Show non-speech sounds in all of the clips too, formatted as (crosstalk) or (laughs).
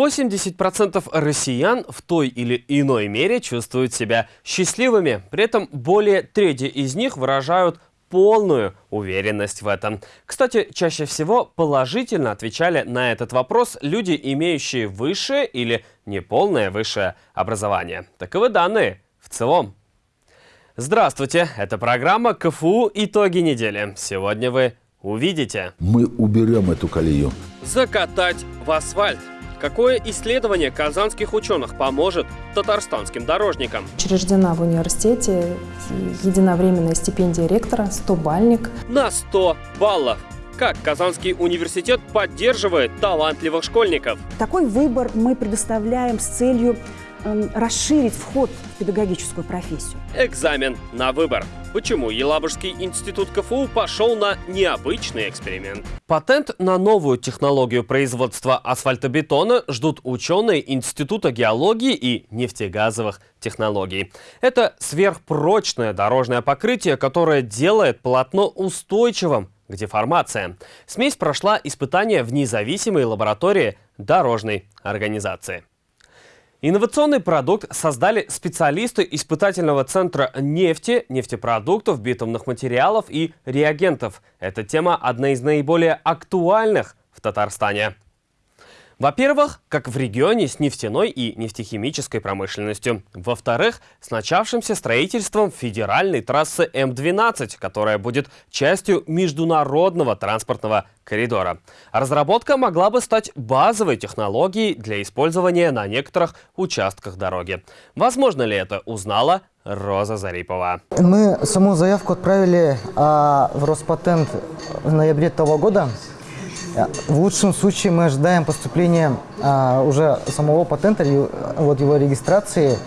80% россиян в той или иной мере чувствуют себя счастливыми. При этом более трети из них выражают полную уверенность в этом. Кстати, чаще всего положительно отвечали на этот вопрос люди, имеющие высшее или неполное высшее образование. Таковы данные в целом. Здравствуйте, это программа КФУ «Итоги недели». Сегодня вы увидите. Мы уберем эту колею. Закатать в асфальт. Какое исследование казанских ученых поможет татарстанским дорожникам? Учреждена в университете единовременная стипендия ректора, 100-бальник. На 100 баллов. Как Казанский университет поддерживает талантливых школьников? Такой выбор мы предоставляем с целью расширить вход в педагогическую профессию. Экзамен на выбор. Почему Елабужский институт КФУ пошел на необычный эксперимент? Патент на новую технологию производства асфальтобетона ждут ученые Института геологии и нефтегазовых технологий. Это сверхпрочное дорожное покрытие, которое делает полотно устойчивым к деформации. Смесь прошла испытание в независимой лаборатории дорожной организации. Инновационный продукт создали специалисты испытательного центра нефти, нефтепродуктов, битумных материалов и реагентов. Эта тема одна из наиболее актуальных в Татарстане. Во-первых, как в регионе с нефтяной и нефтехимической промышленностью. Во-вторых, с начавшимся строительством федеральной трассы М-12, которая будет частью международного транспортного коридора. Разработка могла бы стать базовой технологией для использования на некоторых участках дороги. Возможно ли это, узнала Роза Зарипова. Мы саму заявку отправили а, в Роспатент в ноябре того года. В лучшем случае мы ожидаем поступления а, уже самого патента, вот его регистрации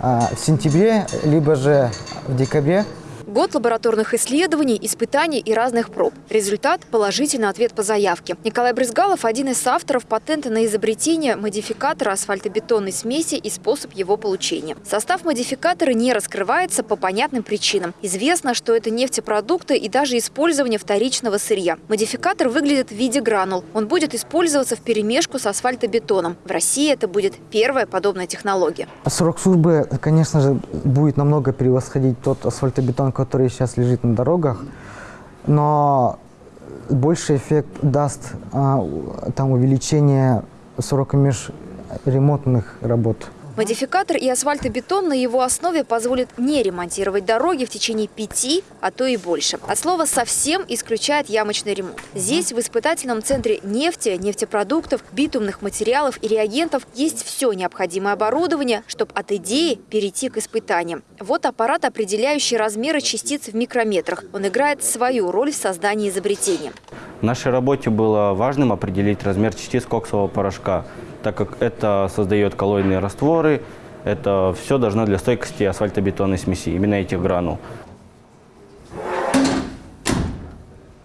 а, в сентябре, либо же в декабре Год лабораторных исследований, испытаний и разных проб. Результат – положительный ответ по заявке. Николай Брызгалов – один из авторов патента на изобретение модификатора асфальтобетонной смеси и способ его получения. Состав модификатора не раскрывается по понятным причинам. Известно, что это нефтепродукты и даже использование вторичного сырья. Модификатор выглядит в виде гранул. Он будет использоваться в перемешку с асфальтобетоном. В России это будет первая подобная технология. Срок службы, конечно же, будет намного превосходить тот асфальтобетон, который сейчас лежит на дорогах, но больший эффект даст а, там увеличение срока межремонтных работ. Модификатор и асфальтобетон на его основе позволит не ремонтировать дороги в течение пяти, а то и больше. От слова «совсем» исключает ямочный ремонт. Здесь, в испытательном центре нефти, нефтепродуктов, битумных материалов и реагентов есть все необходимое оборудование, чтобы от идеи перейти к испытаниям. Вот аппарат, определяющий размеры частиц в микрометрах. Он играет свою роль в создании изобретения. В нашей работе было важным определить размер частиц коксового порошка – так как это создает коллоидные растворы, это все должно для стойкости асфальтобетонной смеси, именно этих гранул.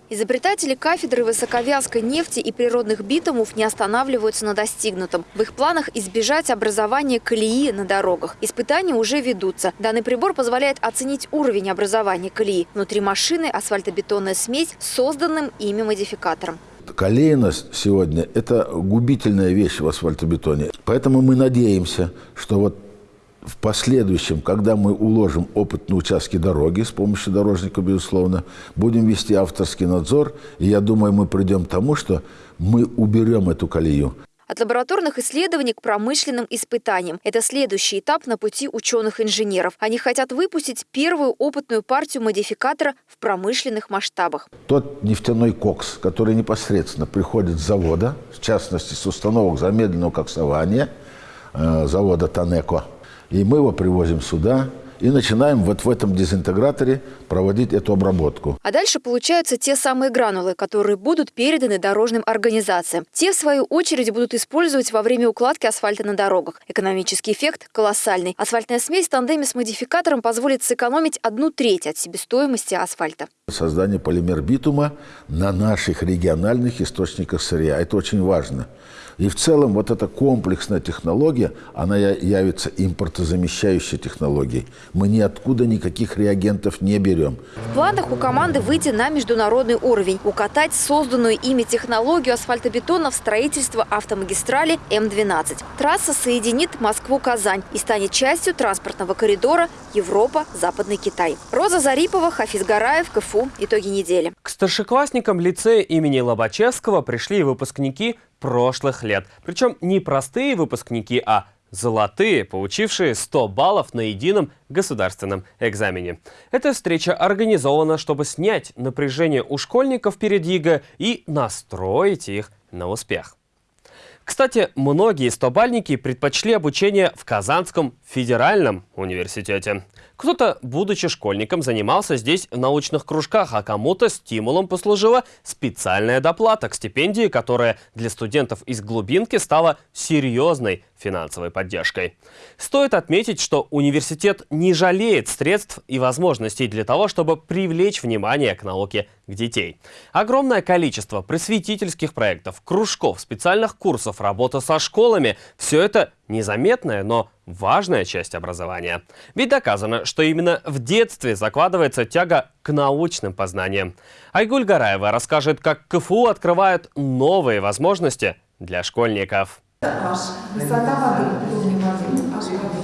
Изобретатели кафедры высоковязкой нефти и природных битумов не останавливаются на достигнутом. В их планах избежать образования колеи на дорогах. Испытания уже ведутся. Данный прибор позволяет оценить уровень образования колеи. Внутри машины асфальтобетонная смесь с созданным ими модификатором колейность сегодня – это губительная вещь в асфальтобетоне. Поэтому мы надеемся, что вот в последующем, когда мы уложим опыт на участке дороги с помощью дорожника, безусловно, будем вести авторский надзор, и я думаю, мы придем к тому, что мы уберем эту колею. От лабораторных исследований к промышленным испытаниям. Это следующий этап на пути ученых-инженеров. Они хотят выпустить первую опытную партию модификатора в промышленных масштабах. Тот нефтяной кокс, который непосредственно приходит с завода, в частности с установок замедленного коксования, э, завода Танеко, и мы его привозим сюда, и начинаем вот в этом дезинтеграторе проводить эту обработку. А дальше получаются те самые гранулы, которые будут переданы дорожным организациям. Те, в свою очередь, будут использовать во время укладки асфальта на дорогах. Экономический эффект колоссальный. Асфальтная смесь в тандеме с модификатором позволит сэкономить одну треть от себестоимости асфальта. Создание полимер битума на наших региональных источниках сырья. Это очень важно. И в целом вот эта комплексная технология, она явится импортозамещающей технологией. Мы ниоткуда никаких реагентов не берем. В планах у команды выйти на международный уровень, укатать созданную ими технологию асфальтобетона в строительство автомагистрали М-12. Трасса соединит Москву-Казань и станет частью транспортного коридора Европа-Западный Китай. Роза Зарипова, Хафиз Гараев, КФУ. Итоги недели. К старшеклассникам лицея имени Лобачевского пришли выпускники прошлых лет. Причем не простые выпускники, а золотые, получившие 100 баллов на едином государственном экзамене. Эта встреча организована, чтобы снять напряжение у школьников перед ЕГЭ и настроить их на успех. Кстати, многие стобальники предпочли обучение в Казанском федеральном университете. Кто-то, будучи школьником, занимался здесь в научных кружках, а кому-то стимулом послужила специальная доплата к стипендии, которая для студентов из глубинки стала серьезной финансовой поддержкой. Стоит отметить, что университет не жалеет средств и возможностей для того, чтобы привлечь внимание к науке к детей. Огромное количество просветительских проектов, кружков, специальных курсов, работа со школами – все это незаметная, но важная часть образования. Ведь доказано, что именно в детстве закладывается тяга к научным познаниям. Айгуль Гараева расскажет, как КФУ открывает новые возможности для школьников. Высота воды, воды,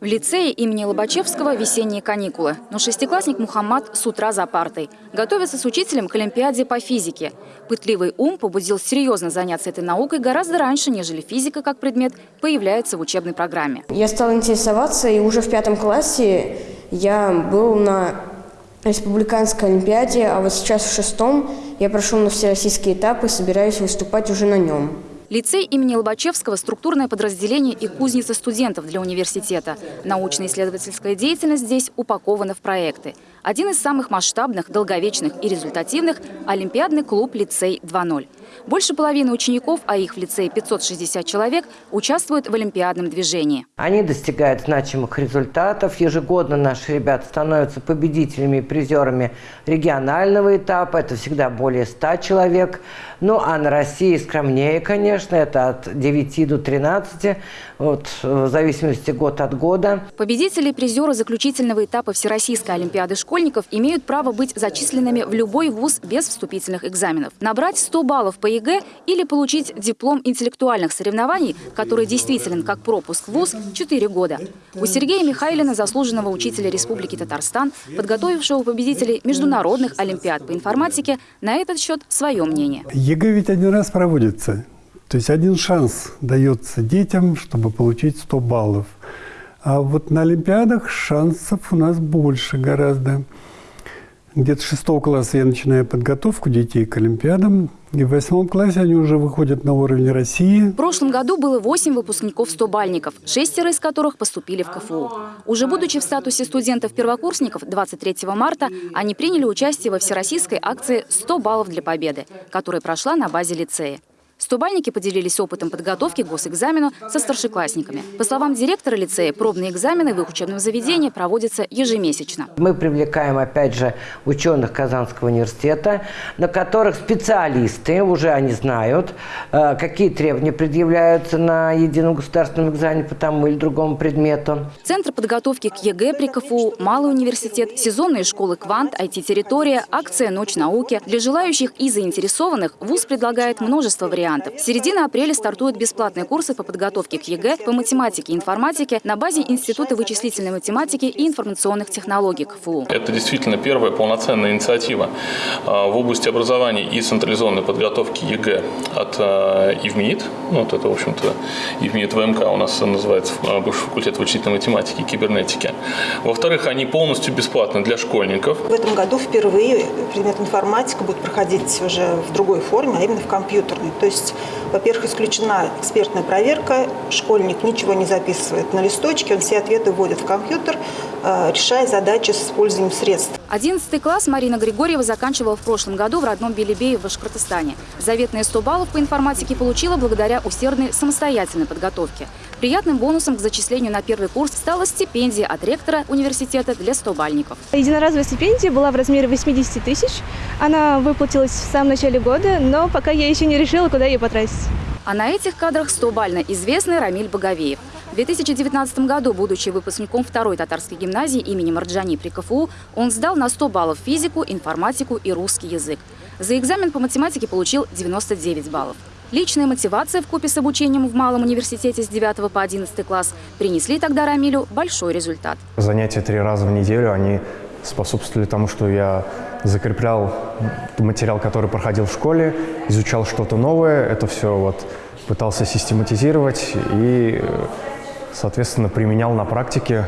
в лицее имени Лобачевского весенние каникулы, но шестиклассник Мухаммад с утра за партой. Готовится с учителем к Олимпиаде по физике. Пытливый ум побудил серьезно заняться этой наукой гораздо раньше, нежели физика как предмет появляется в учебной программе. Я стал интересоваться, и уже в пятом классе я был на республиканской олимпиаде, а вот сейчас в шестом я прошел на всероссийский этап и собираюсь выступать уже на нем. Лицей имени Лобачевского – структурное подразделение и кузница студентов для университета. Научно-исследовательская деятельность здесь упакована в проекты. Один из самых масштабных, долговечных и результативных – Олимпиадный клуб «Лицей 2.0». Больше половины учеников, а их в лицее 560 человек, участвуют в олимпиадном движении. Они достигают значимых результатов. Ежегодно наши ребята становятся победителями и призерами регионального этапа. Это всегда более 100 человек. Ну, а на России скромнее, конечно, это от 9 до 13, вот, в зависимости год от года. Победители и призеры заключительного этапа Всероссийской Олимпиады школьников имеют право быть зачисленными в любой вуз без вступительных экзаменов. Набрать 100 баллов по ЕГЭ или получить диплом интеллектуальных соревнований, который действителен как пропуск в ВУЗ 4 года. У Сергея Михайлина, заслуженного учителя Республики Татарстан, подготовившего победителей международных олимпиад по информатике, на этот счет свое мнение. ЕГЭ ведь один раз проводится. То есть один шанс дается детям, чтобы получить 100 баллов. А вот на Олимпиадах шансов у нас больше гораздо. Где-то шестого класса я начинаю подготовку детей к Олимпиадам. И в восьмом классе они уже выходят на уровень России. В прошлом году было восемь выпускников 100-бальников, шестеро из которых поступили в КФУ. Уже будучи в статусе студентов-первокурсников 23 марта, они приняли участие во всероссийской акции «100 баллов для победы», которая прошла на базе лицея. Стобальники поделились опытом подготовки к госэкзамену со старшеклассниками. По словам директора лицея, пробные экзамены в их учебном заведении проводятся ежемесячно. Мы привлекаем, опять же, ученых Казанского университета, на которых специалисты, уже они знают, э, какие требования предъявляются на едином государственном экзамене по тому или другому предмету. Центр подготовки к ЕГЭ при КФУ, Малый университет, сезонные школы «Квант», IT-территория, акция «Ночь науки». Для желающих и заинтересованных ВУЗ предлагает множество вариантов вариантов. С середины апреля стартуют бесплатные курсы по подготовке к ЕГЭ по математике и информатике на базе Института вычислительной математики и информационных технологий КФУ. Это действительно первая полноценная инициатива а, в области образования и централизованной подготовки ЕГЭ от а, ИВМиИТ. Ну, вот это, в общем-то, ИВМиИТ ВМК у нас называется а, бывший факультет вычислительной математики и кибернетики. Во-вторых, они полностью бесплатны для школьников. В этом году впервые предмет информатика будет проходить уже в другой форме, а именно в компьютерной. То есть есть, во-первых, исключена экспертная проверка, школьник ничего не записывает на листочке, он все ответы вводит в компьютер, э, решая задачи с использованием средств. Одиннадцатый класс Марина Григорьева заканчивала в прошлом году в родном Белебее в Башкортостане. Заветные 100 баллов по информатике получила благодаря усердной самостоятельной подготовке. Приятным бонусом к зачислению на первый курс стала стипендия от ректора университета для 100-бальников. Единоразовая стипендия была в размере 80 тысяч. Она выплатилась в самом начале года, но пока я еще не решила, куда ее потратить. А на этих кадрах 100-бально известный Рамиль Боговеев. В 2019 году, будучи выпускником второй татарской гимназии имени Марджани при КФУ, он сдал на 100 баллов физику, информатику и русский язык. За экзамен по математике получил 99 баллов. Личная мотивация в купе с обучением в Малом университете с 9 по 11 класс принесли тогда Рамилю большой результат. Занятия три раза в неделю, они способствовали тому, что я закреплял материал, который проходил в школе, изучал что-то новое, это все вот пытался систематизировать и, соответственно, применял на практике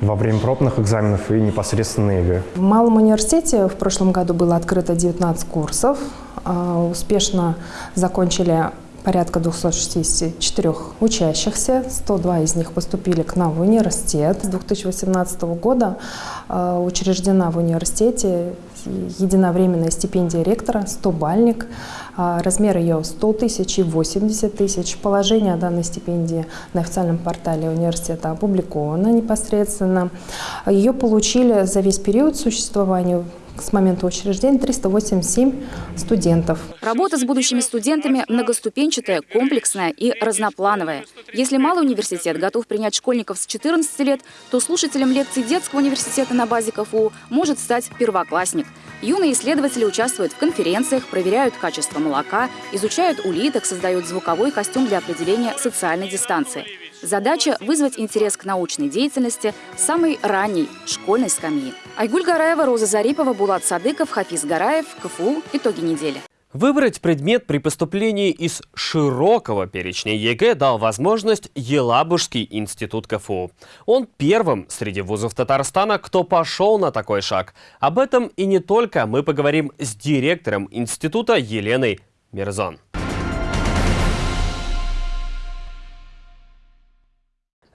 во время пробных экзаменов и непосредственно ЕГЭ. В Малом университете в прошлом году было открыто 19 курсов. А, успешно закончили порядка 264 учащихся, 102 из них поступили к нам в университет. С 2018 года а, учреждена в университете единовременная стипендия ректора, 100-бальник. А, размер ее 100 тысяч и 80 тысяч. Положение о данной стипендии на официальном портале университета опубликовано непосредственно. Ее получили за весь период существования с момента учреждения 387 студентов. Работа с будущими студентами многоступенчатая, комплексная и разноплановая. Если малый университет готов принять школьников с 14 лет, то слушателем лекций детского университета на базе КФУ может стать первоклассник. Юные исследователи участвуют в конференциях, проверяют качество молока, изучают улиток, создают звуковой костюм для определения социальной дистанции. Задача – вызвать интерес к научной деятельности самой ранней школьной скамьи. Айгуль Гараева, Роза Зарипова, Булат Садыков, Хафиз Гараев, КФУ. Итоги недели. Выбрать предмет при поступлении из широкого перечня ЕГЭ дал возможность Елабужский институт КФУ. Он первым среди вузов Татарстана, кто пошел на такой шаг. Об этом и не только мы поговорим с директором института Еленой Мирзон.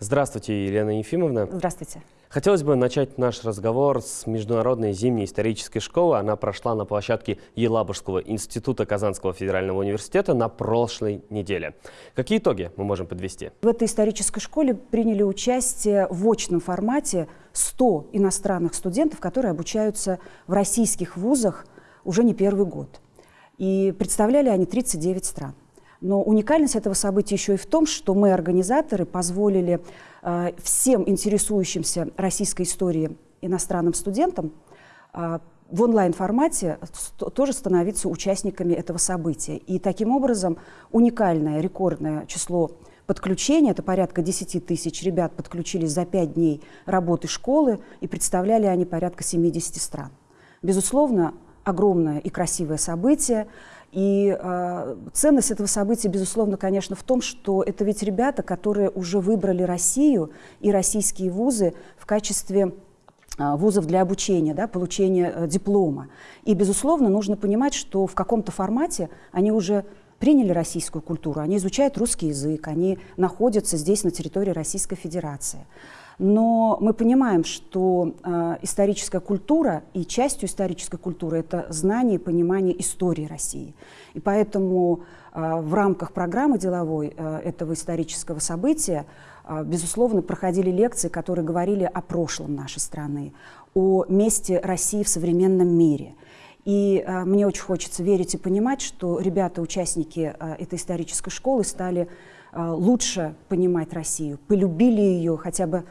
Здравствуйте, Елена Ефимовна. Здравствуйте. Хотелось бы начать наш разговор с Международной зимней исторической школы. Она прошла на площадке Елабужского института Казанского федерального университета на прошлой неделе. Какие итоги мы можем подвести? В этой исторической школе приняли участие в очном формате 100 иностранных студентов, которые обучаются в российских вузах уже не первый год. И представляли они 39 стран. Но уникальность этого события еще и в том, что мы, организаторы, позволили э, всем интересующимся российской историей иностранным студентам э, в онлайн-формате тоже становиться участниками этого события. И таким образом уникальное, рекордное число подключения, это порядка 10 тысяч ребят подключились за 5 дней работы школы, и представляли они порядка 70 стран. Безусловно, огромное и красивое событие. И э, ценность этого события, безусловно, конечно, в том, что это ведь ребята, которые уже выбрали Россию и российские вузы в качестве вузов для обучения, да, получения э, диплома. И, безусловно, нужно понимать, что в каком-то формате они уже приняли российскую культуру, они изучают русский язык, они находятся здесь, на территории Российской Федерации. Но мы понимаем, что э, историческая культура и частью исторической культуры это знание и понимание истории России. И поэтому э, в рамках программы деловой э, этого исторического события, э, безусловно, проходили лекции, которые говорили о прошлом нашей страны, о месте России в современном мире. И э, мне очень хочется верить и понимать, что ребята, участники э, этой исторической школы, стали э, лучше понимать Россию, полюбили ее хотя бы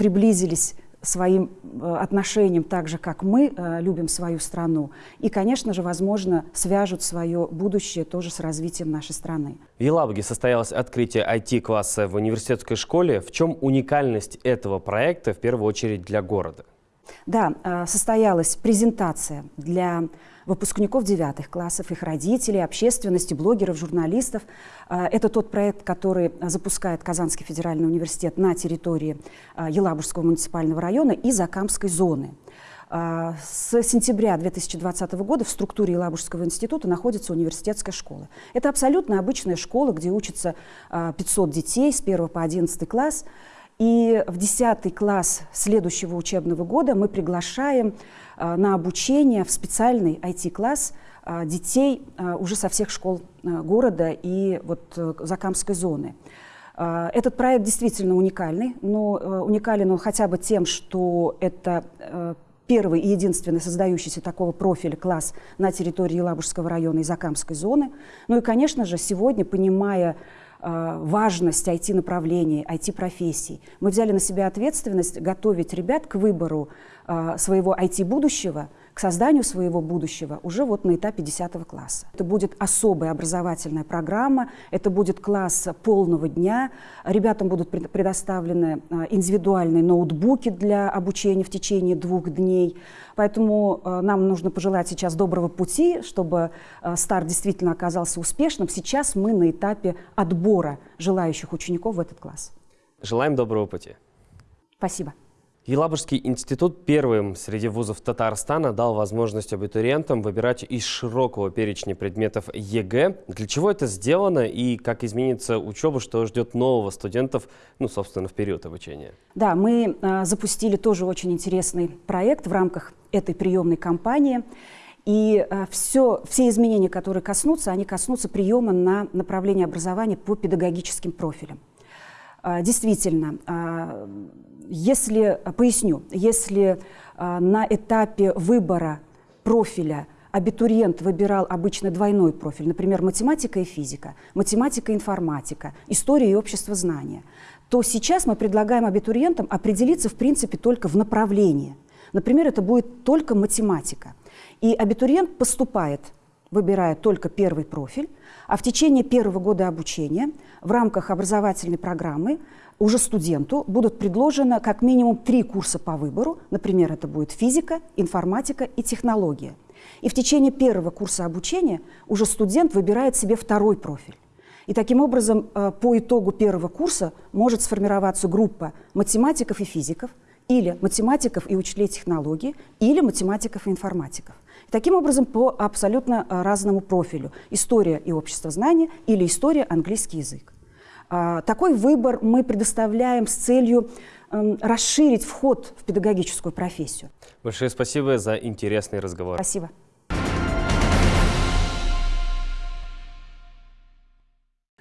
приблизились своим э, отношением так же, как мы э, любим свою страну. И, конечно же, возможно, свяжут свое будущее тоже с развитием нашей страны. В Елабуге состоялось открытие IT-класса в университетской школе. В чем уникальность этого проекта, в первую очередь, для города? Да, э, состоялась презентация для выпускников девятых классов, их родителей, общественности, блогеров, журналистов. А, это тот проект, который запускает Казанский федеральный университет на территории а, Елабужского муниципального района и Закамской зоны. А, с сентября 2020 года в структуре Елабужского института находится университетская школа. Это абсолютно обычная школа, где учатся 500 детей с 1 по 11 класс. И в 10 класс следующего учебного года мы приглашаем а, на обучение в специальный IT-класс а, детей а, уже со всех школ города и вот э, Закамской зоны. Этот проект действительно уникальный, но э, уникален он хотя бы тем, что это э, первый и единственный создающийся такого профиля класс на территории Елабужского района и Закамской зоны. Ну и, конечно же, сегодня, понимая важность IT-направлений, IT-профессий, мы взяли на себя ответственность готовить ребят к выбору э, своего IT-будущего – к созданию своего будущего уже вот на этапе 10 класса. Это будет особая образовательная программа, это будет класс полного дня, ребятам будут предоставлены а, индивидуальные ноутбуки для обучения в течение двух дней. Поэтому а, нам нужно пожелать сейчас доброго пути, чтобы а, старт действительно оказался успешным. Сейчас мы на этапе отбора желающих учеников в этот класс. Желаем доброго пути. Спасибо. Елабужский институт первым среди вузов Татарстана дал возможность абитуриентам выбирать из широкого перечня предметов ЕГЭ. Для чего это сделано и как изменится учеба, что ждет нового студентов, ну, собственно, в период обучения? Да, мы э, запустили тоже очень интересный проект в рамках этой приемной кампании. И э, все, все изменения, которые коснутся, они коснутся приема на направление образования по педагогическим профилям. Э, действительно, если, поясню, если а, на этапе выбора профиля абитуриент выбирал обычно двойной профиль, например, математика и физика, математика и информатика, история и общество знания, то сейчас мы предлагаем абитуриентам определиться, в принципе, только в направлении. Например, это будет только математика. И абитуриент поступает, выбирая только первый профиль, а в течение первого года обучения в рамках образовательной программы уже студенту будут предложены как минимум три курса по выбору. Например, это будет физика, информатика и технология. И в течение первого курса обучения уже студент выбирает себе второй профиль. И таким образом э, по итогу первого курса может сформироваться группа математиков и физиков, или математиков и учителей технологии, или математиков и информатиков. И таким образом по абсолютно э, разному профилю. История и общество знания или история английский язык. А, такой выбор мы предоставляем с целью эм, расширить вход в педагогическую профессию. Большое спасибо за интересный разговор. Спасибо.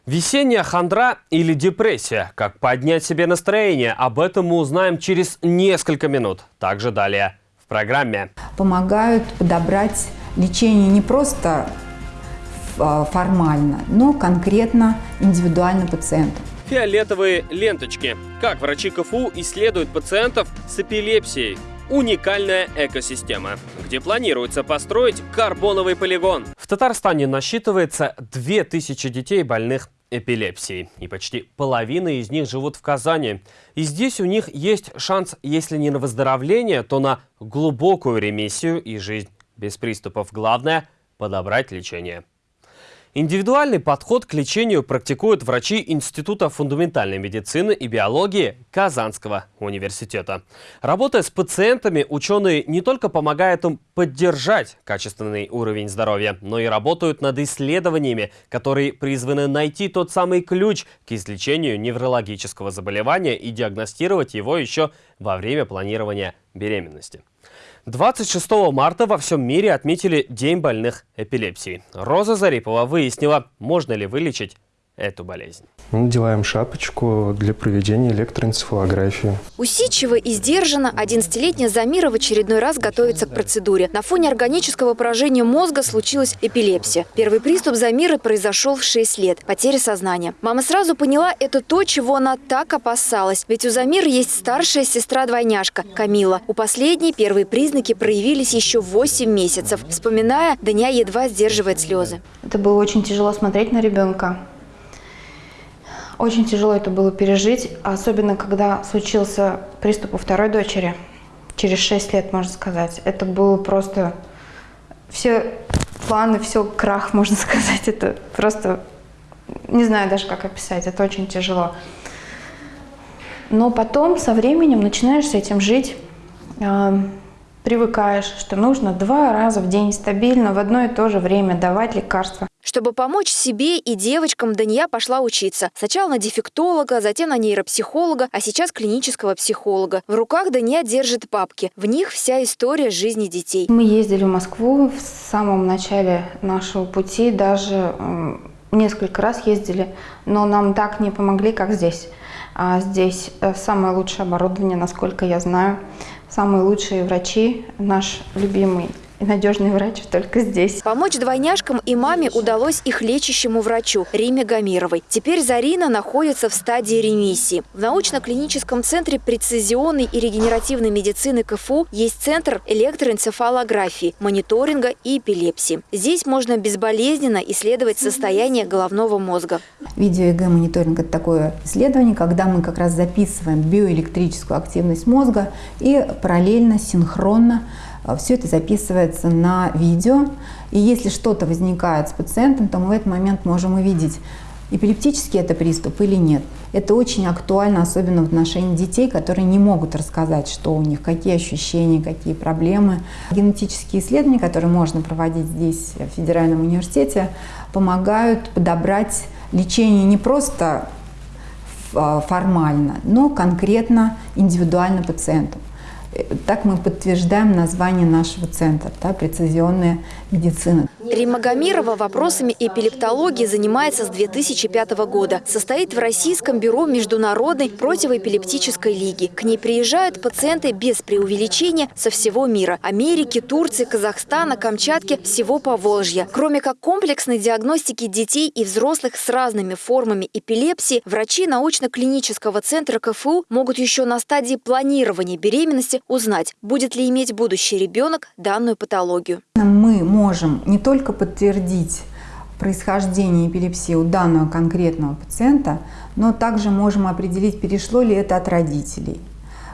Весенняя хандра или депрессия? Как поднять себе настроение? Об этом мы узнаем через несколько минут. Также далее в программе. Помогают подобрать лечение не просто формально, но конкретно, индивидуально пациенту. Фиолетовые ленточки. Как врачи КФУ исследуют пациентов с эпилепсией? Уникальная экосистема, где планируется построить карбоновый полигон. В Татарстане насчитывается 2000 детей больных эпилепсией. И почти половина из них живут в Казани. И здесь у них есть шанс, если не на выздоровление, то на глубокую ремиссию и жизнь без приступов. Главное – подобрать лечение. Индивидуальный подход к лечению практикуют врачи Института фундаментальной медицины и биологии Казанского университета. Работая с пациентами, ученые не только помогают им поддержать качественный уровень здоровья, но и работают над исследованиями, которые призваны найти тот самый ключ к излечению неврологического заболевания и диагностировать его еще во время планирования беременности. 26 марта во всем мире отметили День больных эпилепсией. Роза Зарипова выяснила, можно ли вылечить эту болезнь. Мы надеваем шапочку для проведения электроэнцефалографии. Усидчиво и сдержанно 11-летняя Замира в очередной раз готовится к процедуре. На фоне органического поражения мозга случилась эпилепсия. Первый приступ Замиры произошел в 6 лет. Потеря сознания. Мама сразу поняла, это то, чего она так опасалась. Ведь у Замиры есть старшая сестра-двойняшка Камила. У последней первые признаки проявились еще 8 месяцев. Вспоминая, Даня едва сдерживает слезы. Это было очень тяжело смотреть на ребенка. Очень тяжело это было пережить, особенно когда случился приступ у второй дочери. Через 6 лет, можно сказать. Это было просто... Все планы, все крах, (laughs) можно сказать. Это просто... Не знаю даже, как описать. Это очень тяжело. Но потом, со временем, начинаешь с этим жить. Э, привыкаешь, что нужно два раза в день стабильно в одно и то же время давать лекарства. Чтобы помочь себе и девочкам, Дания пошла учиться. Сначала на дефектолога, затем на нейропсихолога, а сейчас клинического психолога. В руках Дания держит папки. В них вся история жизни детей. Мы ездили в Москву в самом начале нашего пути, даже несколько раз ездили, но нам так не помогли, как здесь. А здесь э, самое лучшее оборудование, насколько я знаю. самые лучшие врачи, наш любимый и надежный врач только здесь. Помочь двойняшкам и маме удалось их лечащему врачу Риме Гамировой. Теперь Зарина находится в стадии ремиссии. В научно-клиническом центре прецизионной и регенеративной медицины КФУ есть центр электроэнцефалографии, мониторинга и эпилепсии. Здесь можно безболезненно исследовать состояние головного мозга. Видео-ЭГ-мониторинг – это такое исследование, когда мы как раз записываем биоэлектрическую активность мозга и параллельно, синхронно все это записывается на видео. И если что-то возникает с пациентом, то мы в этот момент можем увидеть, эпилептический это приступ или нет. Это очень актуально, особенно в отношении детей, которые не могут рассказать, что у них, какие ощущения, какие проблемы. Генетические исследования, которые можно проводить здесь, в Федеральном университете, помогают подобрать лечение не просто а, формально, но конкретно индивидуально пациенту. Так мы подтверждаем название нашего центра, да, прецизионная медицина. Рима Гамирова вопросами эпилептологии занимается с 2005 года. Состоит в Российском бюро Международной противоэпилептической лиги. К ней приезжают пациенты без преувеличения со всего мира. Америки, Турции, Казахстана, Камчатки, всего Поволжья. Кроме как комплексной диагностики детей и взрослых с разными формами эпилепсии, врачи научно-клинического центра КФУ могут еще на стадии планирования беременности узнать, будет ли иметь будущий ребенок данную патологию. Мы можем не только подтвердить происхождение эпилепсии у данного конкретного пациента, но также можем определить, перешло ли это от родителей,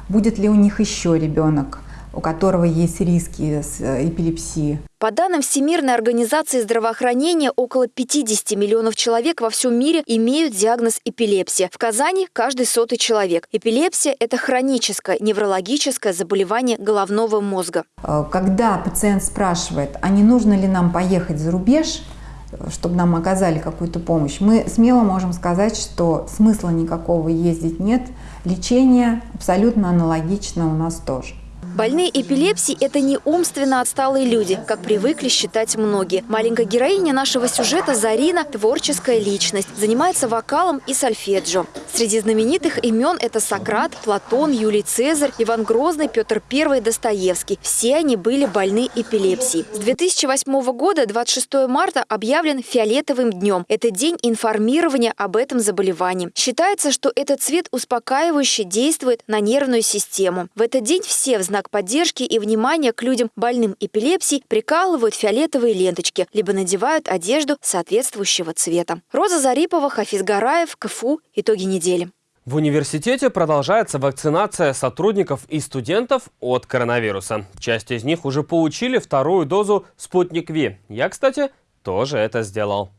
будет ли у них еще ребенок, у которого есть риски с э, эпилепсией. По данным Всемирной организации здравоохранения, около 50 миллионов человек во всем мире имеют диагноз эпилепсия. В Казани – каждый сотый человек. Эпилепсия – это хроническое неврологическое заболевание головного мозга. Э, когда пациент спрашивает, а не нужно ли нам поехать за рубеж, чтобы нам оказали какую-то помощь, мы смело можем сказать, что смысла никакого ездить нет. Лечение абсолютно аналогично у нас тоже. Больные эпилепсией – это не умственно отсталые люди, как привыкли считать многие. Маленькая героиня нашего сюжета Зарина – творческая личность, занимается вокалом и сольфеджио. Среди знаменитых имен это Сократ, Платон, Юлий Цезарь, Иван Грозный, Петр I, Достоевский. Все они были больны эпилепсией. С 2008 года 26 марта объявлен фиолетовым днем. Это день информирования об этом заболевании. Считается, что этот цвет успокаивающе действует на нервную систему. В этот день все в знак знак поддержки и внимания к людям больным эпилепсией прикалывают фиолетовые ленточки, либо надевают одежду соответствующего цвета. Роза Зарипова, Хафиз Гараев, КФУ. Итоги недели. В университете продолжается вакцинация сотрудников и студентов от коронавируса. Часть из них уже получили вторую дозу «Спутник Ви». Я, кстати, тоже это сделал.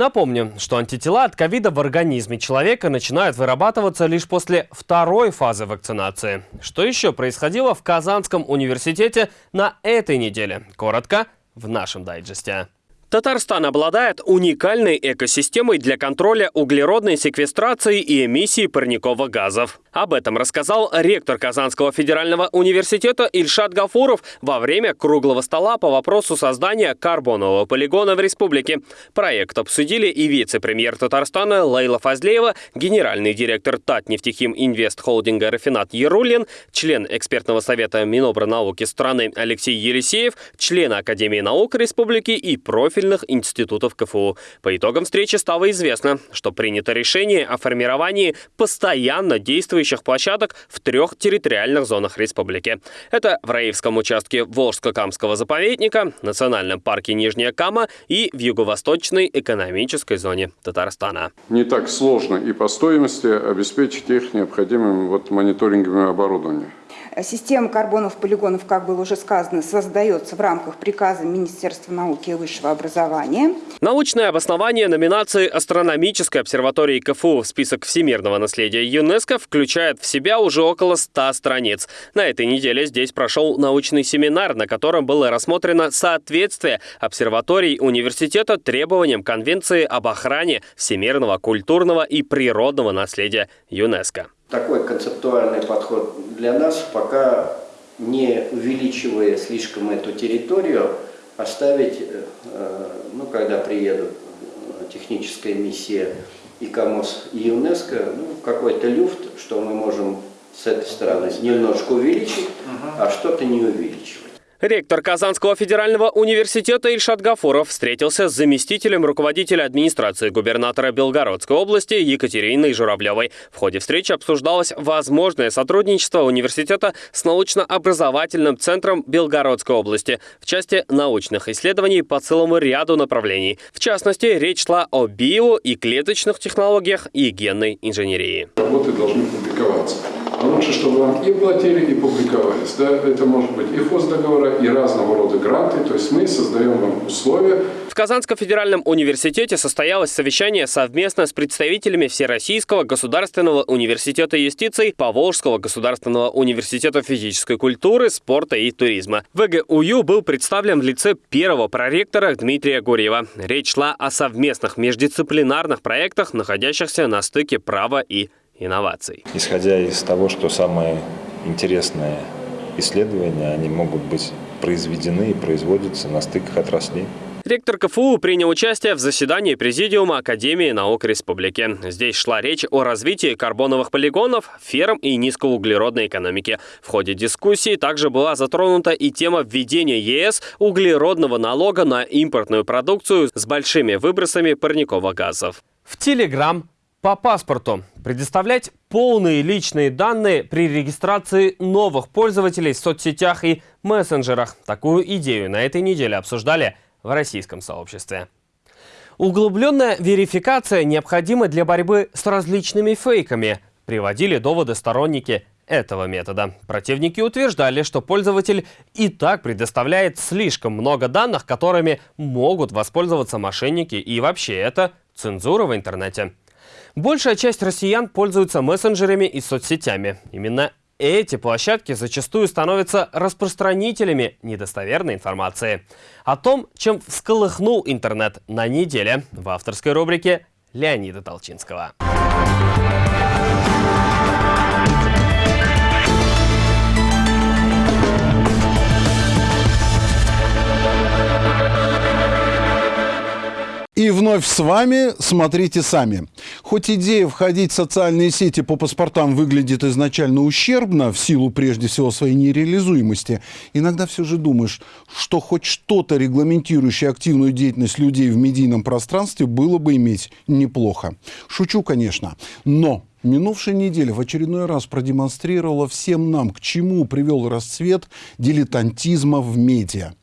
Напомню, что антитела от ковида в организме человека начинают вырабатываться лишь после второй фазы вакцинации. Что еще происходило в Казанском университете на этой неделе? Коротко в нашем дайджесте. Татарстан обладает уникальной экосистемой для контроля углеродной секвестрации и эмиссии парниковых газов. Об этом рассказал ректор Казанского федерального университета Ильшат Гафуров во время круглого стола по вопросу создания карбонового полигона в республике. Проект обсудили и вице-премьер Татарстана Лейла Фазлеева, генеральный директор Татнефтехим Инвест Холдинга Рафинат Ярулин, член экспертного совета Минобрнауки страны Алексей Елисеев, член Академии наук республики и профиль профильных институтов КФУ. По итогам встречи стало известно, что принято решение о формировании постоянно действующих площадок в трех территориальных зонах республики. Это в Раевском участке Волжско-Камского заповедника, Национальном парке Нижняя Кама и в юго-восточной экономической зоне Татарстана. Не так сложно и по стоимости обеспечить их необходимым вот мониторинговым оборудованием. Система карбонов полигонов, как было уже сказано, создается в рамках приказа Министерства науки и высшего образования. Научное обоснование номинации астрономической обсерватории КФУ в список всемирного наследия ЮНЕСКО включает в себя уже около 100 страниц. На этой неделе здесь прошел научный семинар, на котором было рассмотрено соответствие обсерваторий университета требованиям Конвенции об охране всемирного культурного и природного наследия ЮНЕСКо такой концептуальный подход для нас, пока не увеличивая слишком эту территорию, оставить, э, ну, когда приедут э, техническая миссия ИКОМОС и ЮНЕСКО, ну, какой-то люфт, что мы можем с этой стороны немножко увеличить, а что-то не увеличивать. Ректор Казанского федерального университета Ильшат Гафуров встретился с заместителем руководителя администрации губернатора Белгородской области Екатериной Журавлевой. В ходе встречи обсуждалось возможное сотрудничество университета с научно-образовательным центром Белгородской области в части научных исследований по целому ряду направлений. В частности, речь шла о био- и клеточных технологиях и генной инженерии. Работы должны публиковаться. А лучше, чтобы вам и платили, и публиковались. Да? Это может быть и хоздоговора, и разного рода гранты. То есть мы создаем вам условия. В Казанском федеральном университете состоялось совещание совместно с представителями Всероссийского государственного университета юстиции, Поволжского государственного университета физической культуры, спорта и туризма. ВГУЮ был представлен в лице первого проректора Дмитрия Гурьева. Речь шла о совместных междисциплинарных проектах, находящихся на стыке права и инноваций. Исходя из того, что самые интересные исследования, они могут быть произведены и производятся на стыках отраслей. Ректор КФУ принял участие в заседании Президиума Академии наук Республики. Здесь шла речь о развитии карбоновых полигонов, ферм и низкоуглеродной экономики. В ходе дискуссии также была затронута и тема введения ЕС углеродного налога на импортную продукцию с большими выбросами парниковых газов. В Телеграм по паспорту. Предоставлять полные личные данные при регистрации новых пользователей в соцсетях и мессенджерах. Такую идею на этой неделе обсуждали в российском сообществе. Углубленная верификация необходима для борьбы с различными фейками, приводили доводы сторонники этого метода. Противники утверждали, что пользователь и так предоставляет слишком много данных, которыми могут воспользоваться мошенники, и вообще это цензура в интернете. Большая часть россиян пользуются мессенджерами и соцсетями. Именно эти площадки зачастую становятся распространителями недостоверной информации. О том, чем всколыхнул интернет на неделе в авторской рубрике Леонида Толчинского. И вновь с вами «Смотрите сами». Хоть идея входить в социальные сети по паспортам выглядит изначально ущербно, в силу прежде всего своей нереализуемости, иногда все же думаешь, что хоть что-то регламентирующее активную деятельность людей в медийном пространстве было бы иметь неплохо. Шучу, конечно, но Минувшая неделя в очередной раз продемонстрировала всем нам, к чему привел расцвет дилетантизма в медиа.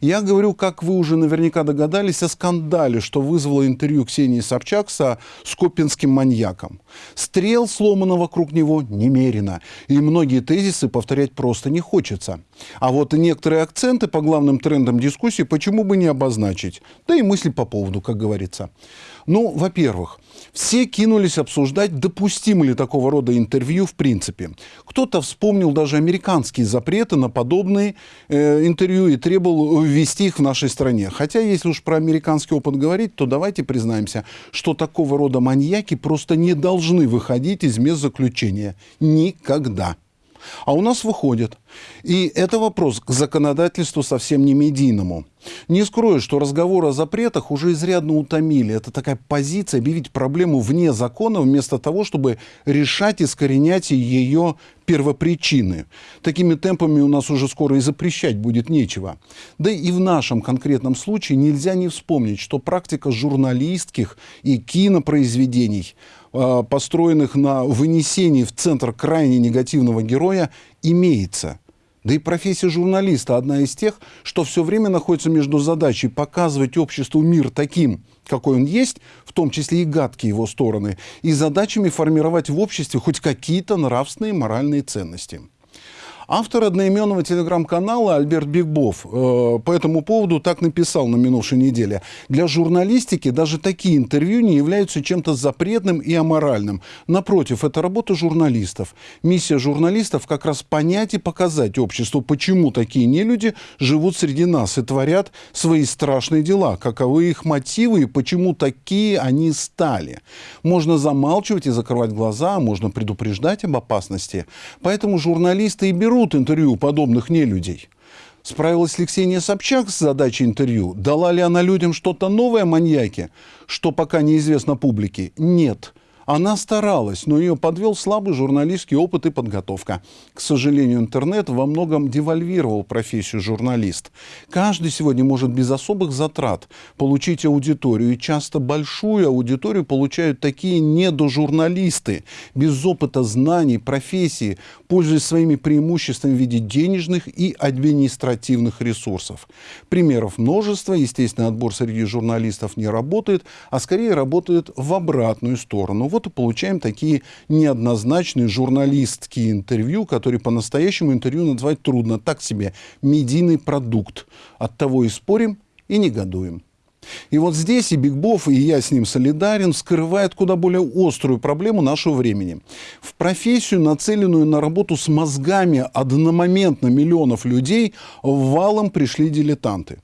Я говорю, как вы уже наверняка догадались, о скандале, что вызвало интервью Ксении Собчак со скопинским маньяком. Стрел сломано вокруг него немерено, и многие тезисы повторять просто не хочется. А вот некоторые акценты по главным трендам дискуссии почему бы не обозначить? Да и мысли по поводу, как говорится. Ну, во-первых, все кинулись обсуждать, допустимо ли такого рода интервью в принципе. Кто-то вспомнил даже американские запреты на подобные э, интервью и требовал ввести их в нашей стране. Хотя, если уж про американский опыт говорить, то давайте признаемся, что такого рода маньяки просто не должны выходить из мест заключения. Никогда. А у нас выходит. И это вопрос к законодательству совсем не медийному. Не скрою, что разговоры о запретах уже изрядно утомили. Это такая позиция объявить проблему вне закона, вместо того, чтобы решать искоренять ее первопричины. Такими темпами у нас уже скоро и запрещать будет нечего. Да и в нашем конкретном случае нельзя не вспомнить, что практика журналистских и кинопроизведений построенных на вынесении в центр крайне негативного героя, имеется. Да и профессия журналиста одна из тех, что все время находится между задачей показывать обществу мир таким, какой он есть, в том числе и гадкие его стороны, и задачами формировать в обществе хоть какие-то нравственные моральные ценности. Автор одноименного телеграм-канала Альберт Бигбов э, по этому поводу так написал на минувшей неделе. Для журналистики даже такие интервью не являются чем-то запретным и аморальным. Напротив, это работа журналистов. Миссия журналистов как раз понять и показать обществу, почему такие нелюди живут среди нас и творят свои страшные дела, каковы их мотивы и почему такие они стали. Можно замалчивать и закрывать глаза, а можно предупреждать об опасности. Поэтому журналисты и берут берут интервью у подобных нелюдей. Справилась ли Ксения Собчак с задачей интервью? Дала ли она людям что-то новое о маньяке, что пока неизвестно публике? Нет. Она старалась, но ее подвел слабый журналистский опыт и подготовка. К сожалению, интернет во многом девальвировал профессию журналист. Каждый сегодня может без особых затрат получить аудиторию, и часто большую аудиторию получают такие недожурналисты, без опыта знаний, профессии, пользуясь своими преимуществами в виде денежных и административных ресурсов. Примеров множество. Естественно, отбор среди журналистов не работает, а скорее работает в обратную сторону и получаем такие неоднозначные журналистские интервью, которые по-настоящему интервью назвать трудно. Так себе медийный продукт. От того и спорим, и негодуем. И вот здесь и Бигбов, и я с ним солидарен, скрывает куда более острую проблему нашего времени. В профессию, нацеленную на работу с мозгами одномоментно миллионов людей, валом пришли дилетанты.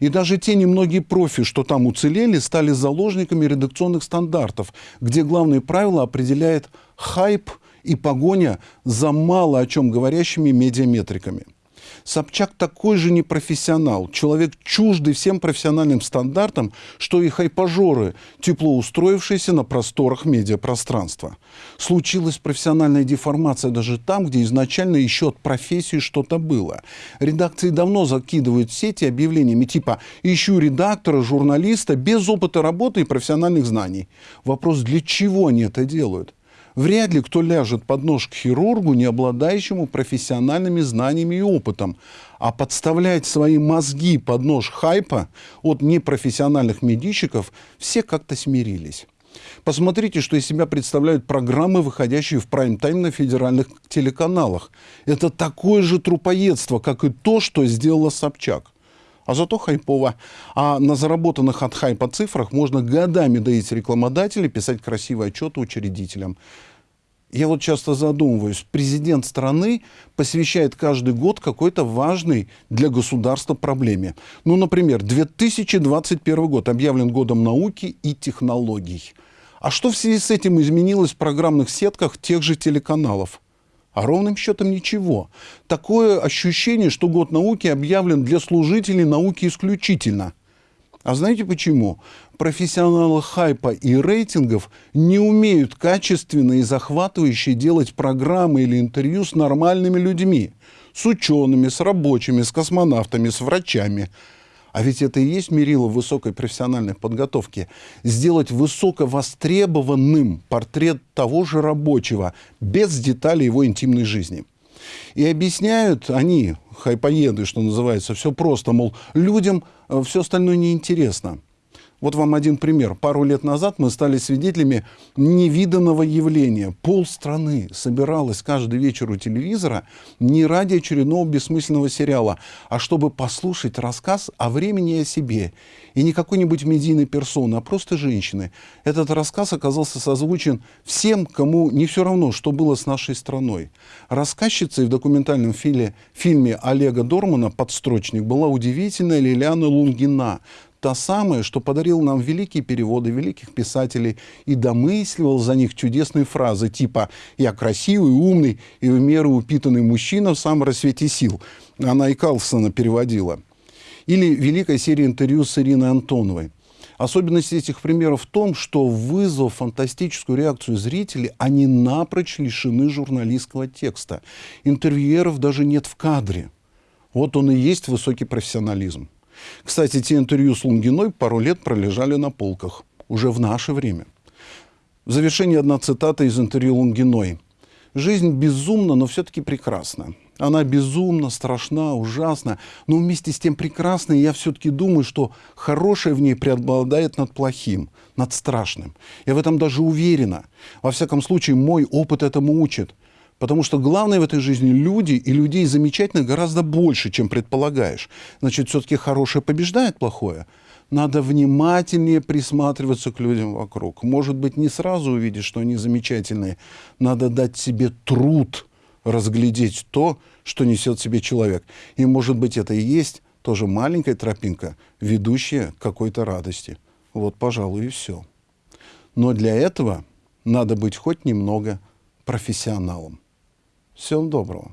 И даже те немногие профи, что там уцелели, стали заложниками редакционных стандартов, где главные правила определяет хайп и погоня за мало о чем говорящими медиаметриками. Собчак такой же непрофессионал, человек чуждый всем профессиональным стандартам, что и хайпажоры, тепло устроившиеся на просторах медиапространства. Случилась профессиональная деформация даже там, где изначально еще от профессии что-то было. Редакции давно закидывают сети объявлениями типа «ищу редактора, журналиста без опыта работы и профессиональных знаний». Вопрос, для чего они это делают? Вряд ли кто ляжет под нож к хирургу, не обладающему профессиональными знаниями и опытом. А подставлять свои мозги под нож хайпа от непрофессиональных медийщиков все как-то смирились. Посмотрите, что из себя представляют программы, выходящие в прайм-тайм на федеральных телеканалах. Это такое же трупоедство, как и то, что сделала Собчак. А зато хайпово. А на заработанных от хайпа цифрах можно годами доить рекламодателей, писать красивые отчеты учредителям. Я вот часто задумываюсь, президент страны посвящает каждый год какой-то важной для государства проблеме. Ну, например, 2021 год объявлен годом науки и технологий. А что в связи с этим изменилось в программных сетках тех же телеканалов? А ровным счетом ничего. Такое ощущение, что год науки объявлен для служителей науки исключительно. А знаете почему? Профессионалы хайпа и рейтингов не умеют качественно и захватывающе делать программы или интервью с нормальными людьми. С учеными, с рабочими, с космонавтами, с врачами. А ведь это и есть мерило высокой профессиональной подготовки. Сделать высоковостребованным портрет того же рабочего, без деталей его интимной жизни. И объясняют они, хайпоеды, что называется, все просто, мол, людям э, все остальное неинтересно. Вот вам один пример. Пару лет назад мы стали свидетелями невиданного явления. Пол страны собиралась каждый вечер у телевизора не ради очередного бессмысленного сериала, а чтобы послушать рассказ о времени и о себе. И не какой-нибудь медийной персоны, а просто женщины. Этот рассказ оказался созвучен всем, кому не все равно, что было с нашей страной. Рассказчицей в документальном фильме, фильме Олега Дормана «Подстрочник» была удивительная Лилиана Лунгина, та самая, что подарил нам великие переводы великих писателей и домысливал за них чудесные фразы типа «я красивый, умный и в меру упитанный мужчина в самом рассвете сил». Она и Карлсона переводила. Или великая серия интервью с Ириной Антоновой. Особенность этих примеров в том, что вызвав фантастическую реакцию зрителей, они напрочь лишены журналистского текста. Интервьюеров даже нет в кадре. Вот он и есть высокий профессионализм. Кстати, те интервью с Лунгиной пару лет пролежали на полках. Уже в наше время. В завершение одна цитата из интервью Лунгиной. «Жизнь безумна, но все-таки прекрасна. Она безумна, страшна, ужасна, но вместе с тем прекрасна, и я все-таки думаю, что хорошее в ней преобладает над плохим, над страшным. Я в этом даже уверена. Во всяком случае, мой опыт этому учит. Потому что главное в этой жизни люди, и людей замечательных гораздо больше, чем предполагаешь. Значит, все-таки хорошее побеждает плохое. Надо внимательнее присматриваться к людям вокруг. Может быть, не сразу увидеть, что они замечательные. Надо дать себе труд разглядеть то, что несет в себе человек. И, может быть, это и есть тоже маленькая тропинка, ведущая к какой-то радости. Вот, пожалуй, и все. Но для этого надо быть хоть немного профессионалом. Всем доброго.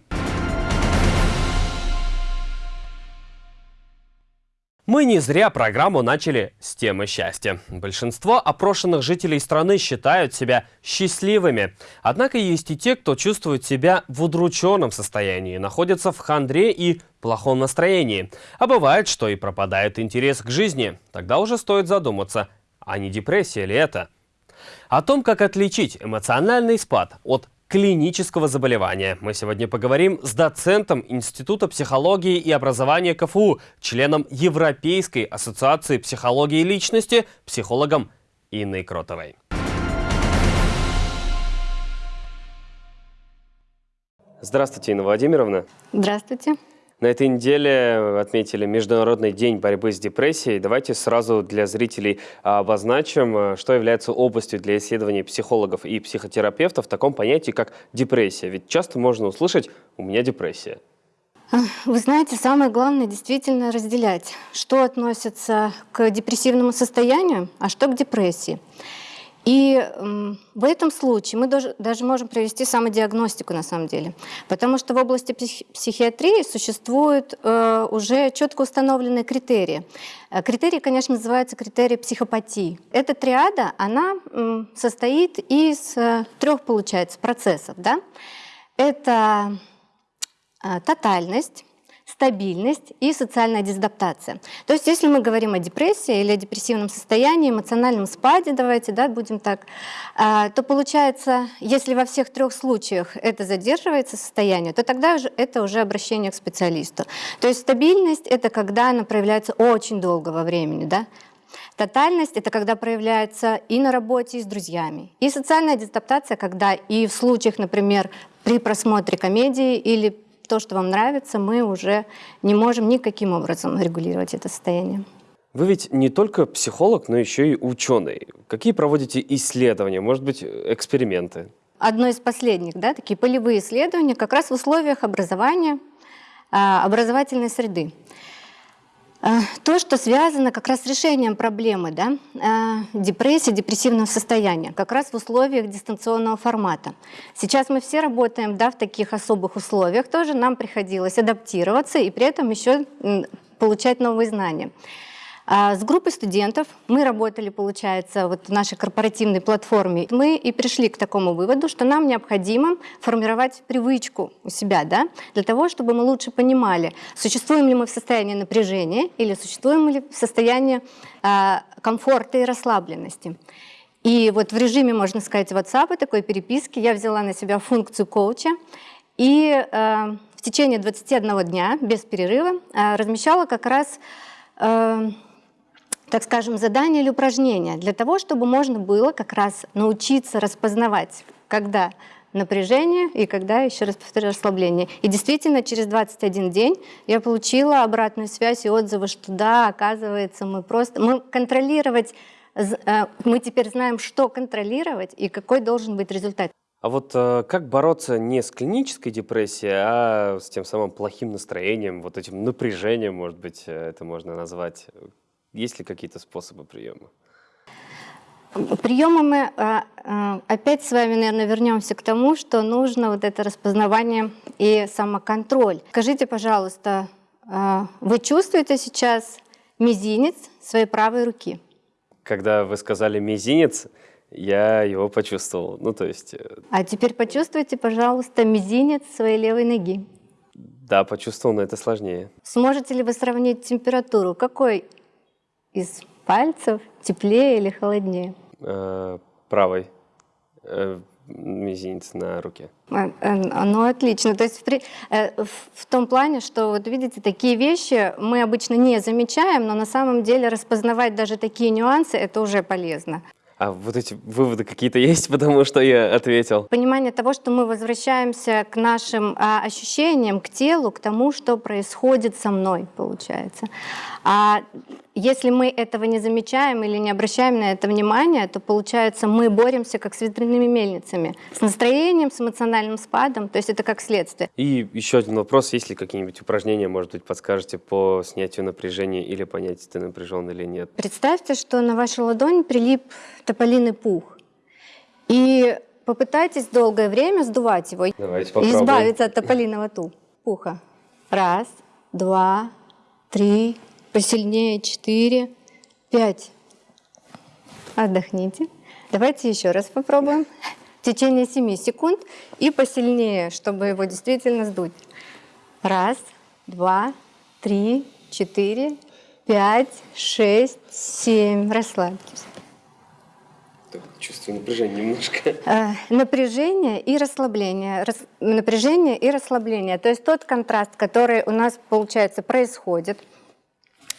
Мы не зря программу начали с темы счастья. Большинство опрошенных жителей страны считают себя счастливыми. Однако есть и те, кто чувствует себя в удрученном состоянии, находятся в хандре и плохом настроении. А бывает, что и пропадает интерес к жизни. Тогда уже стоит задуматься, а не депрессия ли это? О том, как отличить эмоциональный спад от клинического заболевания. Мы сегодня поговорим с доцентом Института психологии и образования КФУ, членом Европейской ассоциации психологии личности, психологом Инной Кротовой. Здравствуйте, Инна Владимировна. Здравствуйте. На этой неделе отметили Международный день борьбы с депрессией. Давайте сразу для зрителей обозначим, что является областью для исследований психологов и психотерапевтов в таком понятии, как депрессия. Ведь часто можно услышать «у меня депрессия». Вы знаете, самое главное действительно разделять, что относится к депрессивному состоянию, а что к депрессии. И в этом случае мы даже, можем провести самодиагностику на самом деле, потому что в области психиатрии существуют э, уже четко установленные критерии. Э, критерии, конечно, называются критерии психопатии. Эта триада, она состоит из э, трех, получается, процессов. Да? Это тотальность, стабильность и социальная дезадаптация. То есть если мы говорим о депрессии или о депрессивном состоянии, эмоциональном спаде, давайте да, будем так, а, то получается, если во всех трех случаях это задерживается состояние, то тогда это уже обращение к специалисту. То есть стабильность — это когда она проявляется очень долго во времени, да? Тотальность — это когда проявляется и на работе, и с друзьями. И социальная дезадаптация, когда и в случаях, например, при просмотре комедии или то, что вам нравится, мы уже не можем никаким образом регулировать это состояние. Вы ведь не только психолог, но еще и ученый. Какие проводите исследования, может быть, эксперименты? Одно из последних, да, такие полевые исследования как раз в условиях образования, а, образовательной среды. А, то, что связано как раз с решением проблемы да, а, депрессии, депрессивного состояния, как раз в условиях дистанционного формата. Сейчас мы все работаем да, в таких особых условиях, тоже нам приходилось адаптироваться и при этом еще получать новые знания. А, с группой студентов мы работали, получается, вот в нашей корпоративной платформе. Мы и пришли к такому выводу, что нам необходимо формировать привычку у себя, да, для того, чтобы мы лучше понимали, существуем ли мы в состоянии напряжения или существуем ли в состоянии а, комфорта и расслабленности. И вот в режиме, можно сказать, WhatsApp, такой переписки, я взяла на себя функцию коуча и э, в течение 21 дня без перерыва э, размещала как раз э, так скажем, задание или упражнение для того, чтобы можно было как раз научиться распознавать, когда напряжение и когда, еще раз повторю, расслабление. И действительно, через 21 день я получила обратную связь и отзывы, что да, оказывается, мы просто... Мы контролировать, э, мы теперь знаем, что контролировать и какой должен быть результат. А вот э, как бороться не с клинической депрессией, а с тем самым плохим настроением, вот этим напряжением, может быть, э, это можно назвать? Есть ли какие-то способы приема? Приемы мы а, а, опять с вами, наверное, вернемся к тому, что нужно вот это распознавание и самоконтроль. Скажите, пожалуйста, а, вы чувствуете сейчас мизинец своей правой руки? Когда вы сказали мизинец, я его почувствовал. Ну, то есть... Э, а теперь почувствуйте, пожалуйста, мизинец своей левой ноги. Да, почувствовал, но это сложнее. Сможете ли вы сравнить температуру? Какой из пальцев теплее или холоднее? Э, правой. Э, мизинец на руке. А, э, ну, отлично. То есть при, э, в, в том плане, что, вот видите, такие вещи мы обычно не замечаем, но на самом деле распознавать даже такие нюансы, это уже полезно. А вот эти выводы какие-то есть, (laughs) потому что я ответил? Понимание того, что мы возвращаемся к нашим а, ощущениям, к телу, к тому, что происходит со мной, получается. А если мы этого не замечаем или не обращаем на это внимание, то получается мы боремся как с ветряными мельницами, с настроением, с эмоциональным спадом, то есть это как следствие. И еще один вопрос, есть ли какие-нибудь упражнения, может быть, подскажете по снятию напряжения или понять, ты напряжен или нет? Представьте, что на вашу ладонь прилип тополиный пух. И попытайтесь долгое время сдувать его Давайте и избавиться от тополиного пуха. Раз, два, три, Посильнее. Четыре. Пять. Отдохните. Давайте еще раз попробуем. В течение 7 секунд и посильнее, чтобы его действительно сдуть. Раз, два, три, четыре, пять, шесть, семь. Расслабьтесь. Чувствую напряжение немножко. Э, напряжение и расслабление. Рас, напряжение и расслабление. То есть тот контраст, который у нас, получается, происходит.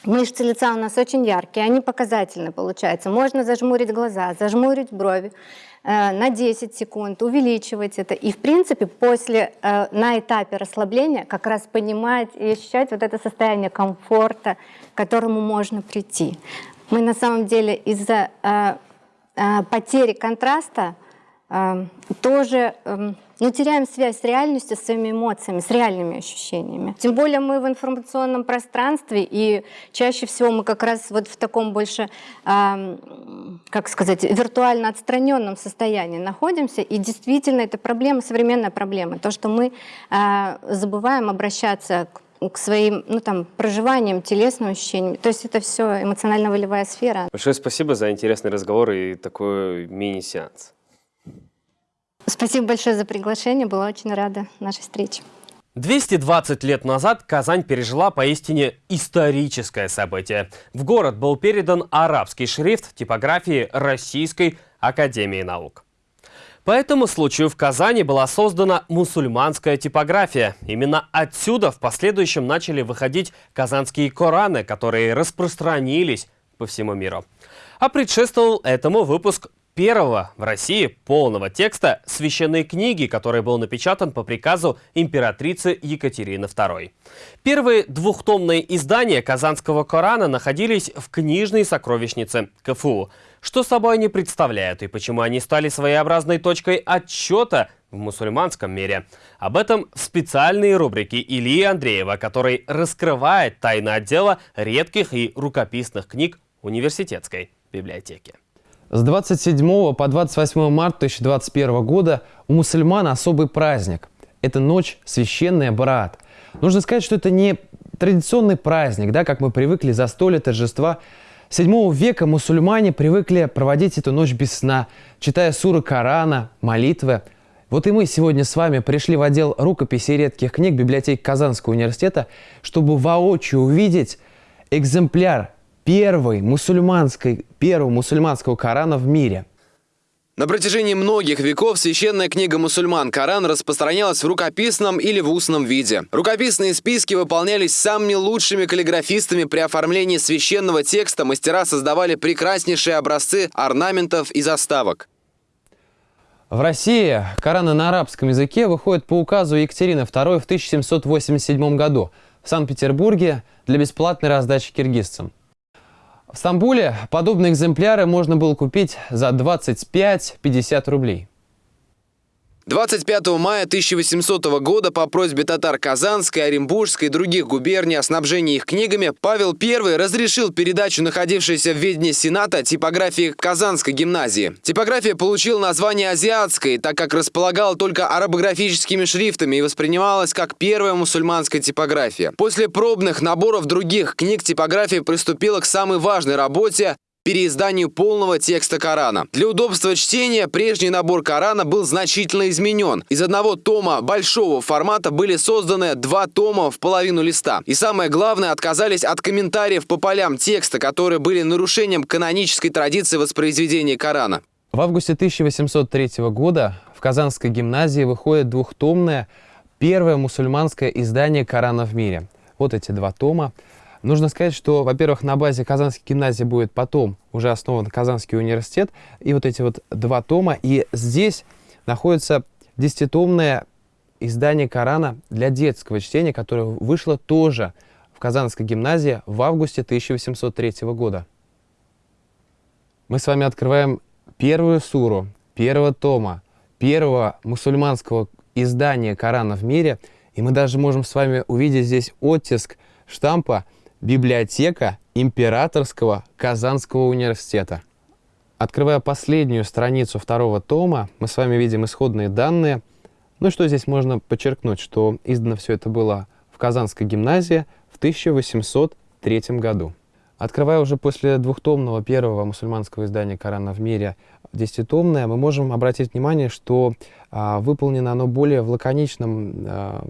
Мышцы лица у нас очень яркие, они показательны, получается. Можно зажмурить глаза, зажмурить брови э, на 10 секунд, увеличивать это. И, в принципе, после, э, на этапе расслабления как раз понимать и ощущать вот это состояние комфорта, к которому можно прийти. Мы на самом деле из-за э, потери контраста тоже ну, теряем связь с реальностью, с своими эмоциями, с реальными ощущениями. Тем более мы в информационном пространстве, и чаще всего мы как раз вот в таком больше, э, как сказать, виртуально отстраненном состоянии находимся, и действительно это проблема, современная проблема, то, что мы э, забываем обращаться к к своим ну, там, проживаниям, телесным ощущениям. То есть это все эмоционально-волевая сфера. Большое спасибо за интересный разговор и такой мини-сеанс. Спасибо большое за приглашение, была очень рада нашей встрече. 220 лет назад Казань пережила поистине историческое событие. В город был передан арабский шрифт типографии Российской Академии Наук. По этому случаю в Казани была создана мусульманская типография. Именно отсюда в последующем начали выходить казанские Кораны, которые распространились по всему миру. А предшествовал этому выпуск первого в России полного текста священной книги, который был напечатан по приказу императрицы Екатерины II. Первые двухтомные издания Казанского Корана находились в книжной сокровищнице КФУ. Что собой они представляют и почему они стали своеобразной точкой отчета в мусульманском мире? Об этом в специальной рубрике Ильи Андреева, который раскрывает тайны отдела редких и рукописных книг университетской библиотеки. С 27 по 28 марта 2021 года у мусульман особый праздник. Это ночь священная Бараат. Нужно сказать, что это не традиционный праздник, да, как мы привыкли за столе торжества. С 7 века мусульмане привыкли проводить эту ночь без сна, читая суры Корана, молитвы. Вот и мы сегодня с вами пришли в отдел рукописи редких книг библиотеки Казанского университета, чтобы воочию увидеть экземпляр первой мусульманской, первого мусульманского Корана в мире. На протяжении многих веков священная книга мусульман Коран распространялась в рукописном или в устном виде. Рукописные списки выполнялись самыми лучшими каллиграфистами при оформлении священного текста. Мастера создавали прекраснейшие образцы орнаментов и заставок. В России Кораны на арабском языке выходят по указу Екатерины II в 1787 году в Санкт-Петербурге для бесплатной раздачи киргизцам. В Стамбуле подобные экземпляры можно было купить за 25-50 рублей. 25 мая 1800 года по просьбе татар Казанской, Оренбургской и других губерний о снабжении их книгами Павел I разрешил передачу находившейся в ведении Сената типографии Казанской гимназии. Типография получила название азиатской, так как располагала только арабографическими шрифтами и воспринималась как первая мусульманская типография. После пробных наборов других книг типография приступила к самой важной работе переизданию полного текста Корана. Для удобства чтения прежний набор Корана был значительно изменен. Из одного тома большого формата были созданы два тома в половину листа. И самое главное, отказались от комментариев по полям текста, которые были нарушением канонической традиции воспроизведения Корана. В августе 1803 года в Казанской гимназии выходит двухтомное первое мусульманское издание Корана в мире. Вот эти два тома. Нужно сказать, что, во-первых, на базе Казанской гимназии будет потом уже основан Казанский университет, и вот эти вот два тома, и здесь находится десятитомное издание Корана для детского чтения, которое вышло тоже в Казанской гимназии в августе 1803 года. Мы с вами открываем первую суру, первого тома, первого мусульманского издания Корана в мире, и мы даже можем с вами увидеть здесь оттиск штампа Библиотека Императорского Казанского университета. Открывая последнюю страницу второго тома, мы с вами видим исходные данные. Ну что здесь можно подчеркнуть, что издано все это было в Казанской гимназии в 1803 1903 году. Открывая уже после двухтомного первого мусульманского издания Корана в мире десятитомное, мы можем обратить внимание, что а, выполнено оно более в лаконичном а,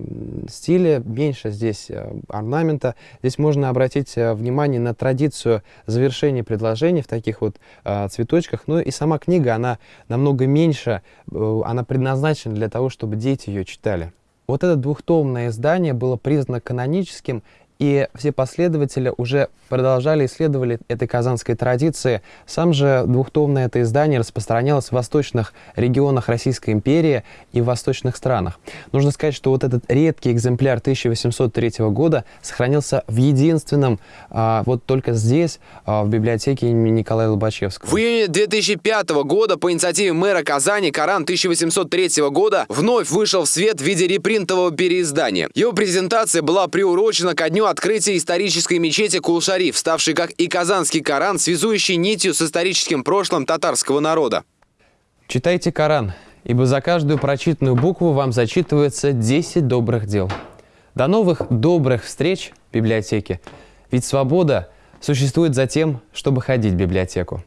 стиле, меньше здесь а, орнамента. Здесь можно обратить а, внимание на традицию завершения предложений в таких вот а, цветочках. Ну и сама книга, она намного меньше, а, она предназначена для того, чтобы дети ее читали. Вот это двухтомное издание было признано каноническим и все последователи уже продолжали исследовали этой казанской традиции. Сам же двухтомное это издание распространялось в восточных регионах Российской империи и в восточных странах. Нужно сказать, что вот этот редкий экземпляр 1803 года сохранился в единственном, а, вот только здесь, а, в библиотеке имени Николая Лобачевского. В июне 2005 года по инициативе мэра Казани Коран 1803 года вновь вышел в свет в виде репринтового переиздания. Его презентация была приурочена ко дню открытия исторической мечети Кул-Шариф, ставшей как и Казанский Коран, связующий нитью с историческим прошлым татарского народа. Читайте Коран, ибо за каждую прочитанную букву вам зачитывается 10 добрых дел. До новых добрых встреч в библиотеке. Ведь свобода существует за тем, чтобы ходить в библиотеку.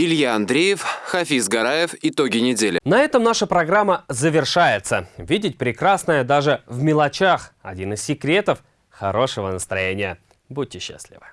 Илья Андреев, Хафиз Гараев. Итоги недели. На этом наша программа завершается. Видеть прекрасное даже в мелочах – один из секретов хорошего настроения. Будьте счастливы.